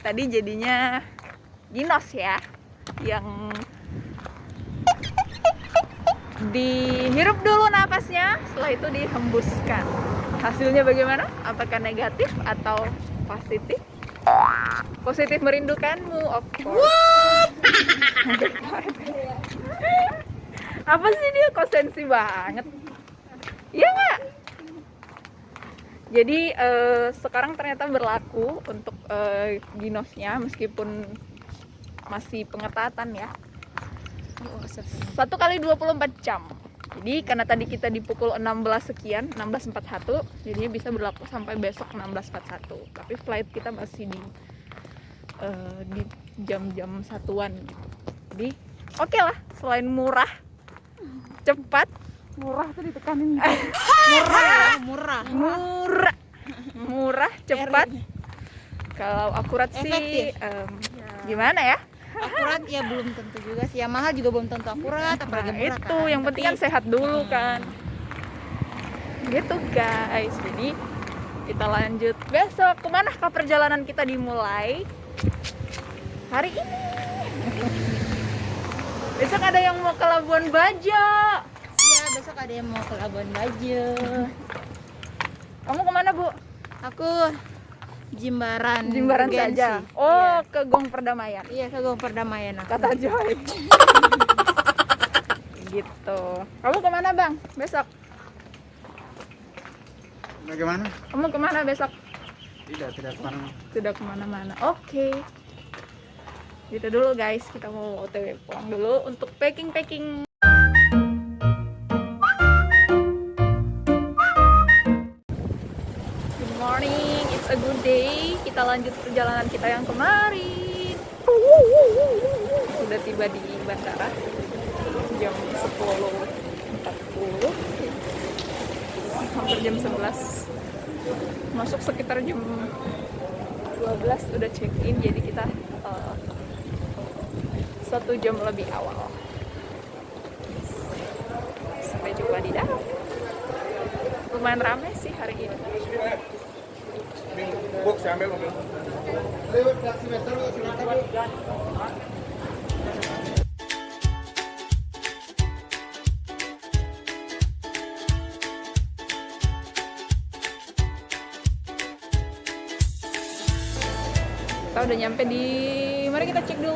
tadi jadinya ginos ya yang dihirup dulu napasnya. Setelah itu dihembuskan. Hasilnya bagaimana? Apakah negatif atau positif? Positif merindukanmu of course. Apa sih dia? Konsensi banget? Iya nggak jadi eh, sekarang ternyata berlaku untuk eh, ginosnya meskipun masih pengetatan ya. Satu kali 24 jam. Jadi karena tadi kita di pukul 16 sekian 16.41 jadinya bisa berlaku sampai besok 16.41 tapi flight kita masih di eh, di jam-jam satuan gitu. Jadi oke lah selain murah cepat. Murah tuh ditekanin murah. Murah. Murah. Murah cepat. Kalau akurat sih Efektif. em, gimana ya? Akurat ya belum tentu juga sih. Yang mahal juga belum tentu akurat apalagi Nah, murah itu. kan. yang penting kan sehat dulu Hmm. kan. Gitu guys. Jadi kita lanjut. Besok ke manakah perjalanan kita dimulai? Hari ini. Besok ada yang mau ke Labuan Bajo. ya besok ada yang mau ke Labuan Bajo kamu ke mana bu? Aku Jimbaran Jimbaran Urgensi. saja oh ke Gong Perdamaian. Iya, iya ke Gong Perdamaian aku. kata Joy. Gitu. Kamu ke mana bang? Besok. Bagaimana? kamu ke mana besok? Tidak, tidak ke mana. tidak ke mana-mana. Oke. Gitu dulu guys. Kita mau otw pulang dulu untuk packing packing lanjut perjalanan kita yang kemarin. Sudah tiba di bandara jam 10.40 hampir jam 11 masuk sekitar jam 12 udah check in jadi kita eh, satu jam lebih awal. Sampai jumpa di dalam lumayan rame sih hari ini Buk, saya ambil mobil. kita udah nyampe di mari kita cek dulu.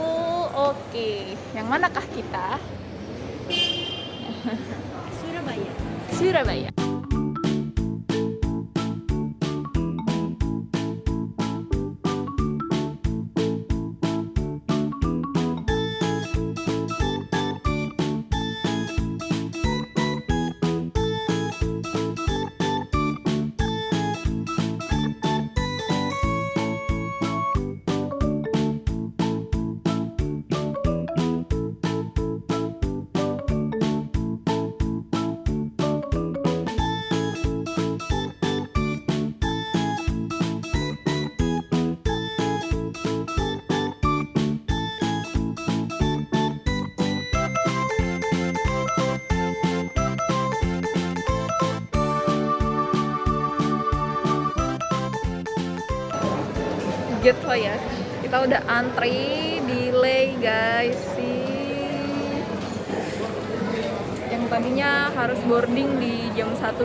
Oke yang manakah kita? Surabaya. Surabaya gitu ya. Kita udah antri delay guys sih. Yang tadinya harus boarding di jam 1.25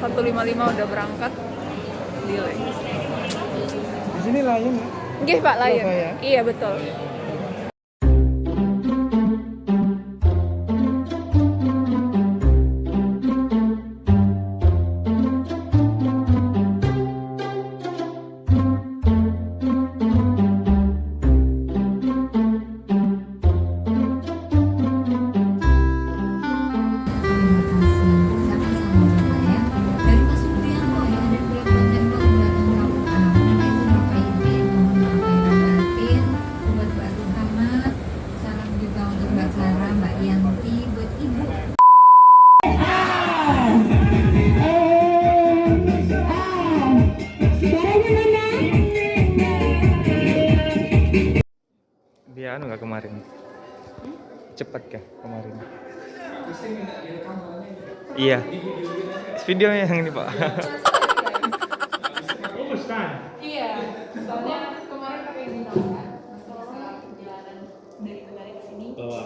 1.55 udah berangkat delay. Di sini lain. Ya. Nggih Pak Surabaya? iya betul nggak kemarin? Cepat kah kemarin? Iya. Videonya yang ini pak. iya soalnya ginos kan masalah perjalanan dari negara ke sini bawa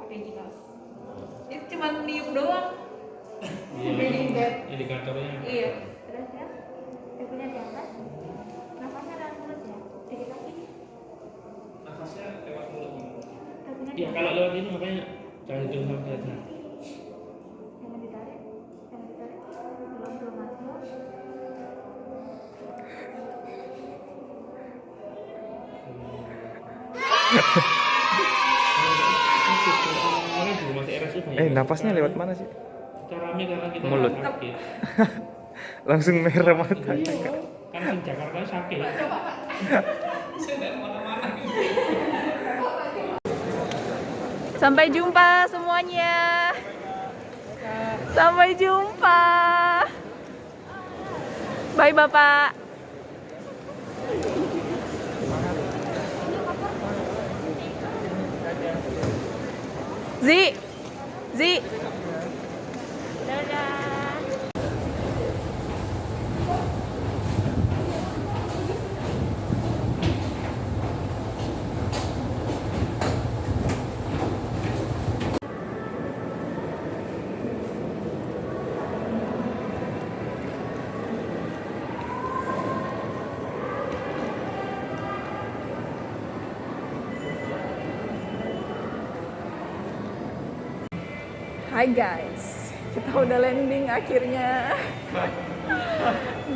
pakai ginos itu cuma niup doang iya, Breathing gap. indikatornya iya Terus ya, ibunya di atas. Nafasnya dalam mulut ya. Dikit lagi. nafasnya lewat mulut Ibunya di ya atas. kalau lewat ini makanya jangan hidup sampai atas Jangan ditarik. Jangan ditarik. Belum belum masuk. Orang juga masih RSU banyak Eh, napasnya lewat mana sih? kita rame karena kita Mulut. sakit Langsung merah mata. iya kan Jakarta sakit Sampai jumpa semuanya. Sampai jumpa. Bye Bapak. Z，Z。Z Hai guys, kita udah landing akhirnya.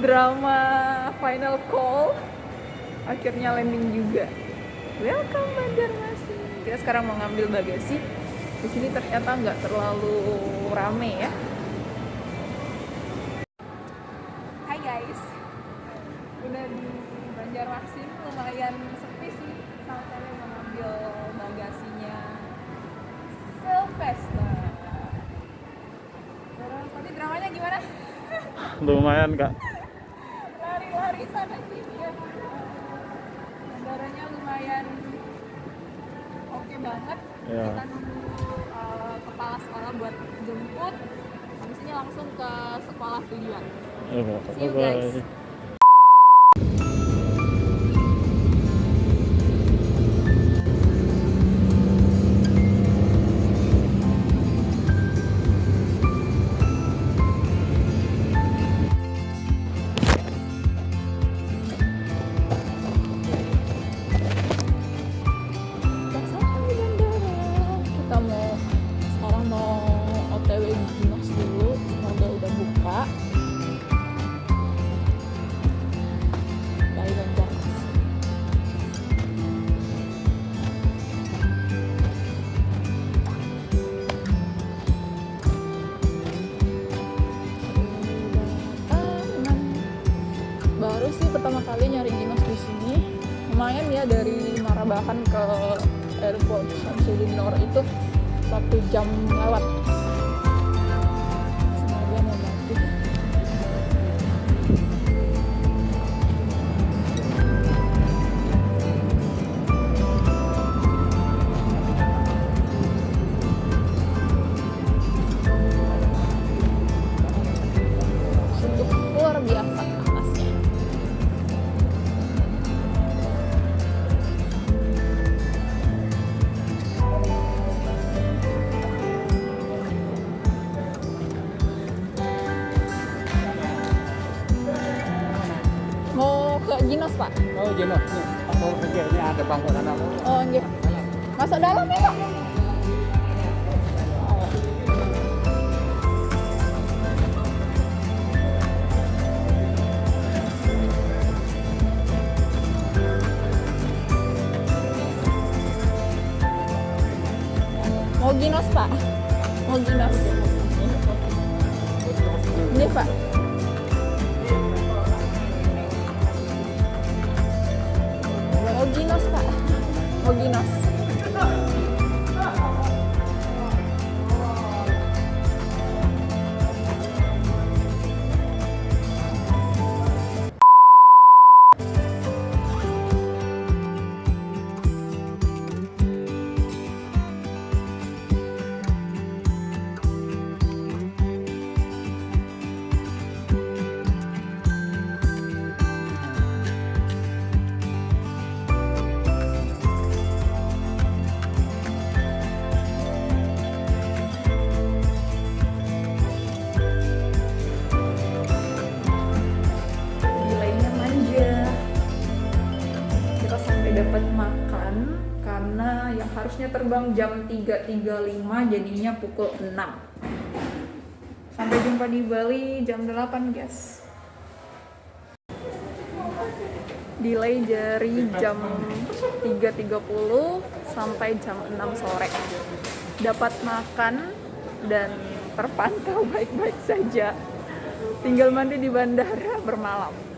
Drama final call akhirnya landing juga. Welcome Banjarmasin. Kita sekarang mau ngambil bagasi. Di sini ternyata nggak terlalu rame ya. Hai guys, udah di Banjarmasin lumayan sepi sih. Kalau kalian mau ngambil bagasinya Sylvester. Terus tadi dramanya gimana? Lumayan, Kak. Lari-lari sana sini ya. Bandaranya lumayan oke banget. Ya. Kita nunggu uh, kepala sekolah buat jemput. Habis ini langsung ke sekolah tujuan. See you guys. Ke airport Samsudin Nor itu satu jam lewat. Semoga luar biasa Masuk dalam ya, Pak? Mau Ginos, Pak? Mau Ginos. Ini, Pak. Harusnya terbang jam 3.35 jadinya pukul 6 sampai jumpa di Bali jam 8 guys. Delay dari jam 3.30 sampai jam 6 sore. Dapat makan dan terpantau baik-baik saja. Tinggal mandi di bandara bermalam